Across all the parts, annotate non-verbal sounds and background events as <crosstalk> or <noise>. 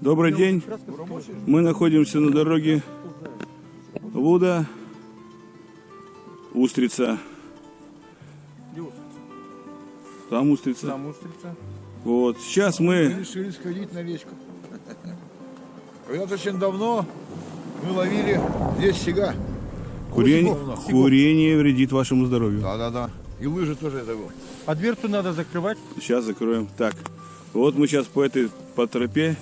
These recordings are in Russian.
Добрый день. Мы находимся на дороге Луда, Устрица. Там Устрица. Там устрица. Вот. Сейчас мы... решили сходить на речку. Когда-то очень давно мы ловили здесь сега. Курение, Кусиков. курение вредит вашему здоровью. Да-да-да. И лыжи тоже это было. А дверцу надо закрывать. Сейчас закроем. Так. Вот мы сейчас по этой по тропе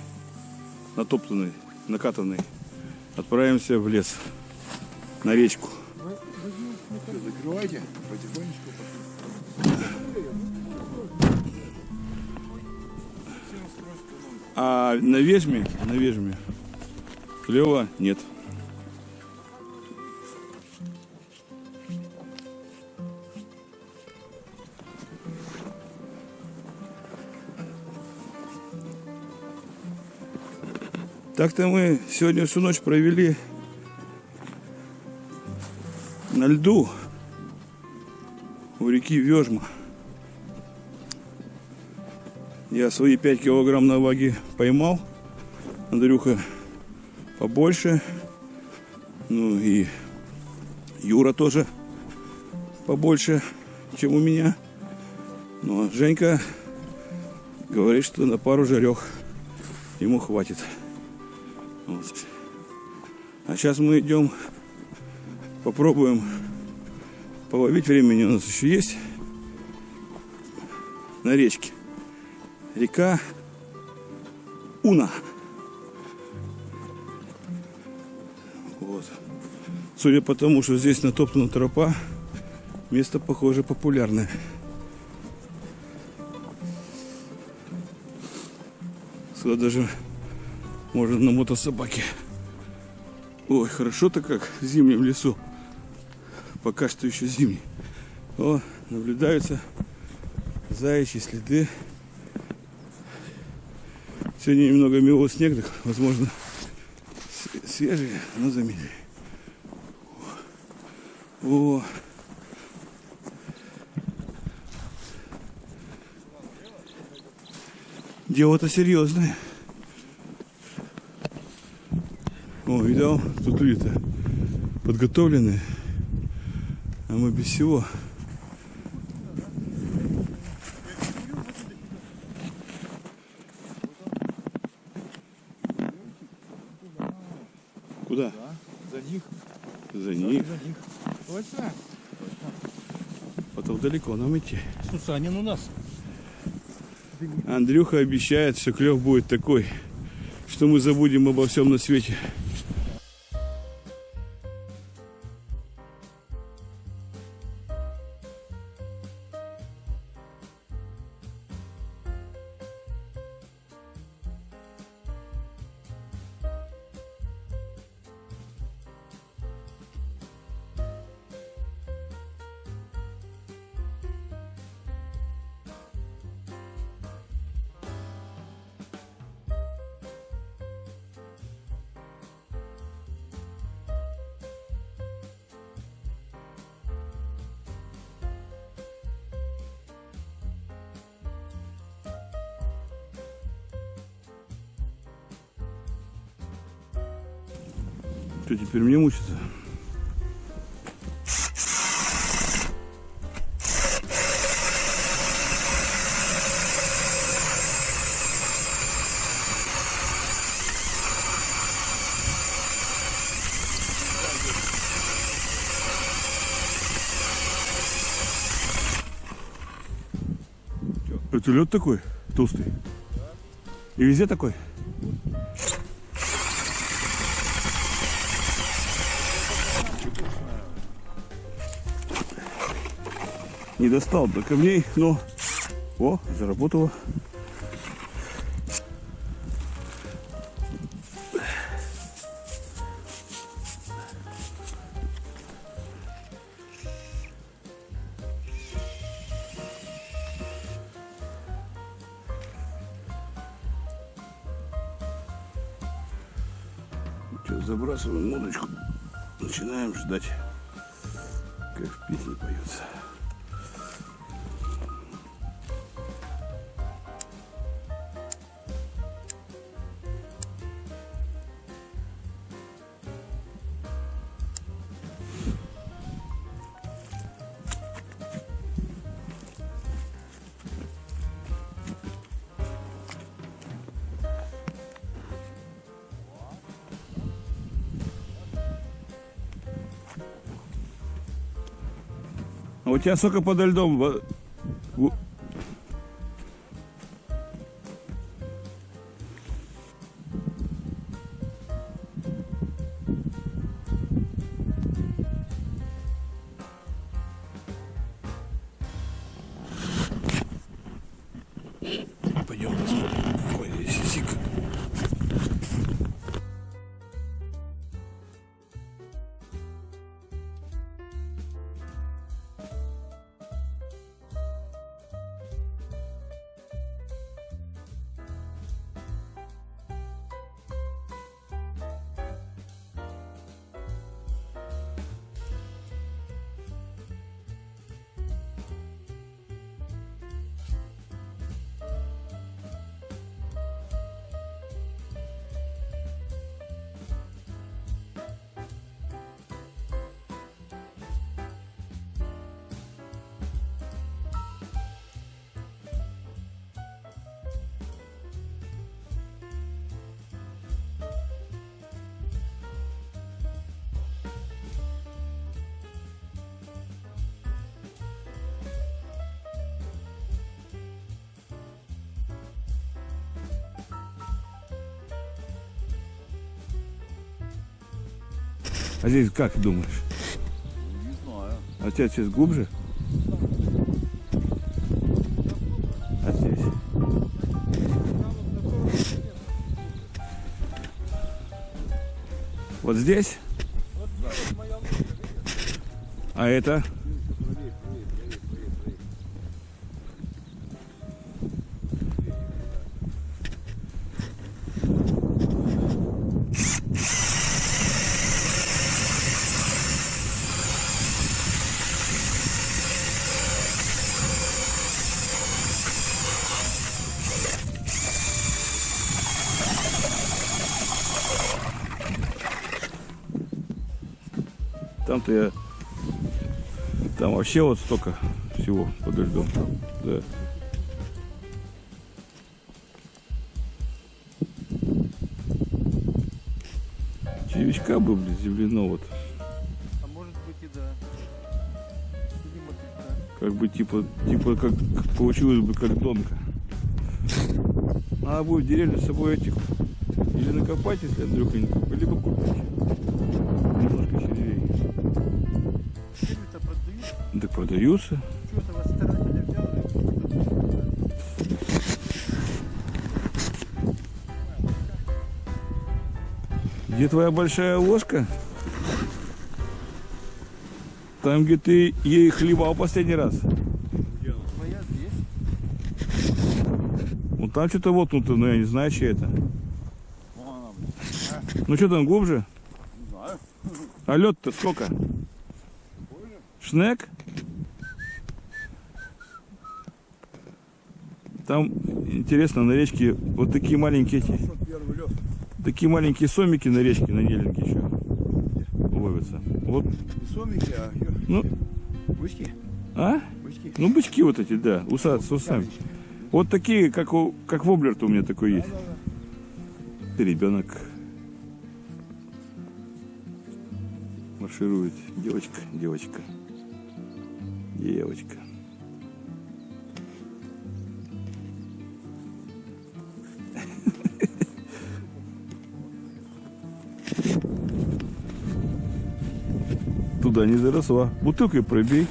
натоптанной, накатанной отправимся в лес. На речку. Закрывайте потихонечку. А на Вежме, на Вежме клева нет. Так-то мы сегодня всю ночь провели на льду у реки Вежма. Я свои 5 килограмм на ваге поймал. Андрюха побольше. Ну и Юра тоже побольше, чем у меня. А Женька говорит, что на пару жарех ему хватит. Вот. А сейчас мы идем, попробуем половить. Времени у нас еще есть на речке река Уна. Вот. Судя по тому, что здесь натоптана тропа, место, похоже, популярное. Сюда даже можно на мотособаке. Ой, хорошо-то как в зимнем лесу. Пока что еще зимний. О, наблюдаются заячьи следы. Сегодня немного мело снег, так, возможно, свежие, но замели. О, дело-то серьезное. О, видал, тут люди-то подготовлены, а мы без всего. Куда? За них. За них. За них. Точно? Потом далеко нам идти. Сусанин у нас. Андрюха обещает, что клев будет такой, что мы забудем обо всем на свете. Что, теперь мне мучиться? Это лед такой толстый? И везде такой? Не достал до камней, но... О, заработало. Сейчас забрасываем удочку. Начинаем ждать, как в песне поется. А у тебя сколько подо льдом? А здесь как думаешь? Не знаю. А тебя сейчас глубже? А здесь? Вот здесь? А это? Там-то я... Там вообще вот столько всего под льдом. Да. Червячка бы, блин, земляно вот. А может быть и да. Мотылька. Как бы типа, типа как получилось бы как донка. Надо будет деревню с собой этих или накопать, если Андрюха не либо купить. Так продаются. Где твоя большая ложка? Там, где ты ей хлебал последний раз. Твоя здесь. Ну там что-то вот, ну, ну я не знаю, чья это. Ну что там глубже? Не знаю. А лед-то сколько? Шнек? Там, интересно, на речке вот такие маленькие эти, такие маленькие сомики на речке, на Нелинке еще ловятся. Вот, сомики, а ну, бычки. а? Бычки. Ну, бычки вот эти, да, уса, с усами. Вот такие, как, у, как воблер-то у меня такой есть. Ты ребенок. Марширует. Девочка, девочка. Девочка. Туда не заросла. Бутылкой пробей.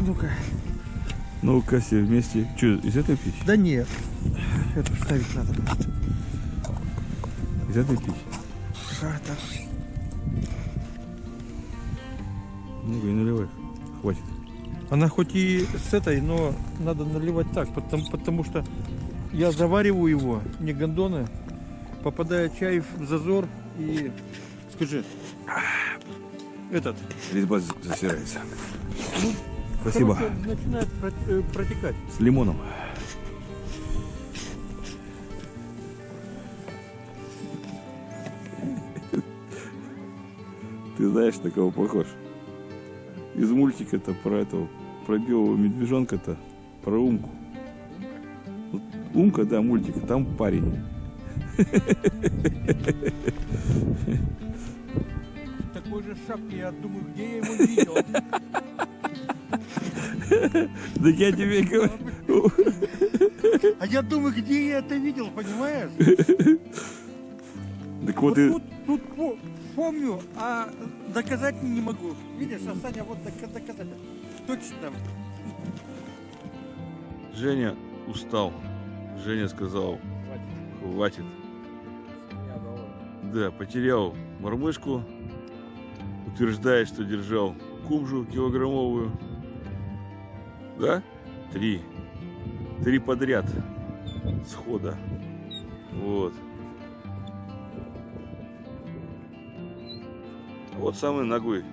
Ну-ка. Ну-ка, все вместе. Что, из этой пить? Да нет. Это вставить надо. Из этой пить? А, так. Ну-ка, и наливай. Хватит. Она хоть и с этой, но надо наливать так, потому, потому что я завариваю его, не гондоны, попадает чай в зазор и, скажи, этот, Резьба засирается. Спасибо. короче, начинает э, протекать. С лимоном. <laughs> Ты знаешь, на кого похож? Из мультика-то про этого, про белого медвежонка-то, про Умку. Вот Умка, да, мультик, там парень. Так такой же шапке, я думаю, где я его видел. Так я тебе говорю. А я думаю, где я это видел, понимаешь? Так Вот вот и... тут, тут помню, а доказать не могу. Видишь, а Саня вот дока- доказать. Точно. Женя устал. Женя сказал, хватит. Да, потерял мормышку. Утверждает, что держал кубжу килограммовую. Да? Три. Три подряд. Схода. Вот. Вот самый наглый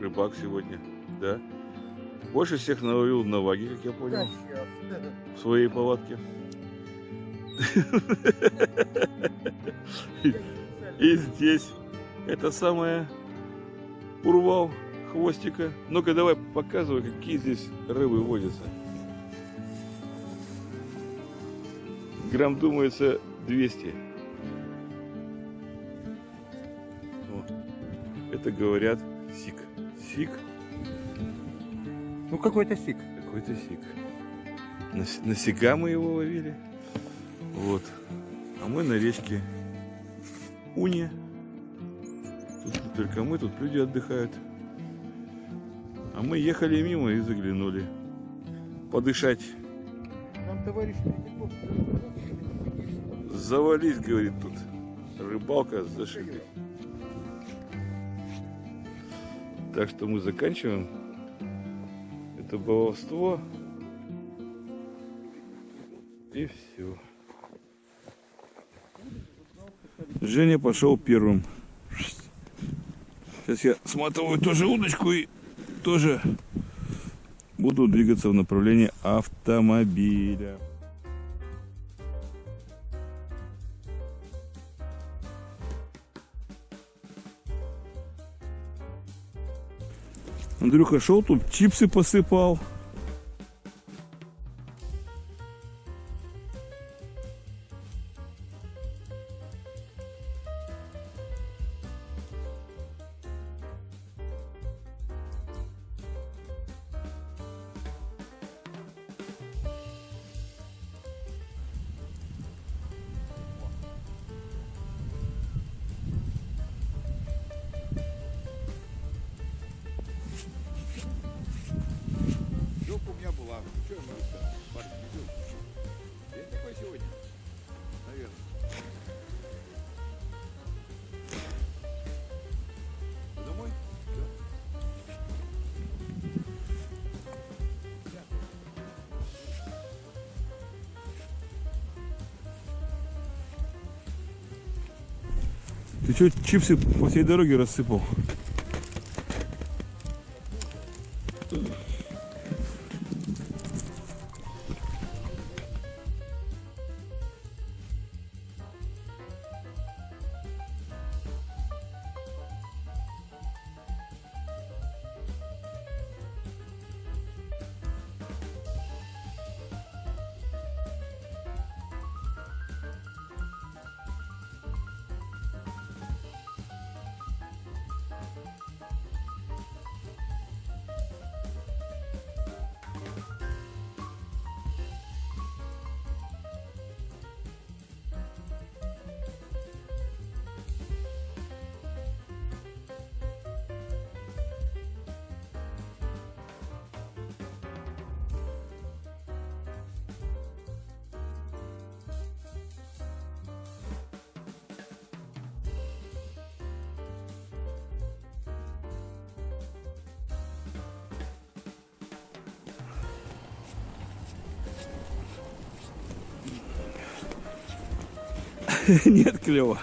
рыбак сегодня. Да? Больше всех наловил на ваге, как я понял в своей палатке. <laughs> И здесь это самое урвал хвостика. Ну-ка давай показывай, какие здесь рыбы водятся. Грамм думается 200. О, это говорят сик. Сик, Ну какой-то сик. какой-то сик. На, на сика мы его ловили. Вот. А мы на речке Уне. Тут не только мы, тут люди отдыхают. А мы ехали мимо и заглянули. Подышать. Нам товарищ Завались, говорит тут. Рыбалка зашибись. Так что мы заканчиваем это баловство. И все. Женя пошел первым. Сейчас я сматываю тоже удочку и тоже буду двигаться в направлении автомобиля. Андрюха шел тут, чипсы посыпал. Ты что, чипсы по всей дороге рассыпал? <laughs> Нет, клево.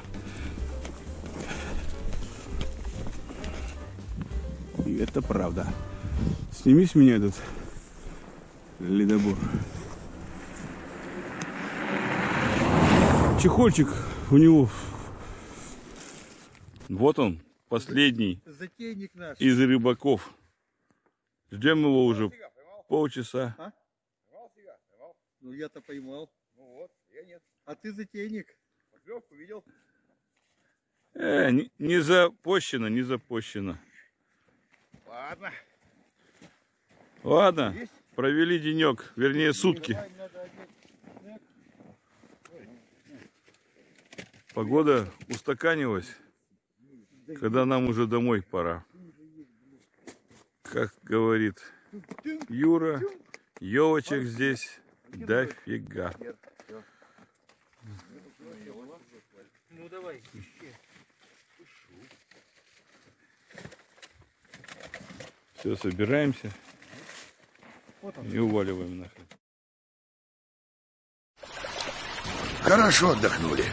И это правда. Сними с меня этот ледобор. Чехольчик у него. Вот он, последний Затейник наш. из рыбаков. Ждем его уже полчаса. Поймал? Ну я-то поймал. Ну вот, я нет. А ты затейник. Поклевку видел? Э, не, не запущено, не запущено. Ладно. Ладно, Есть? провели денек, вернее сутки. Погода устаканилась, когда нам уже домой пора. Как говорит Юра, елочек здесь дофига. Ну давай. Все, собираемся и уваливаем нахрен. Хорошо отдохнули.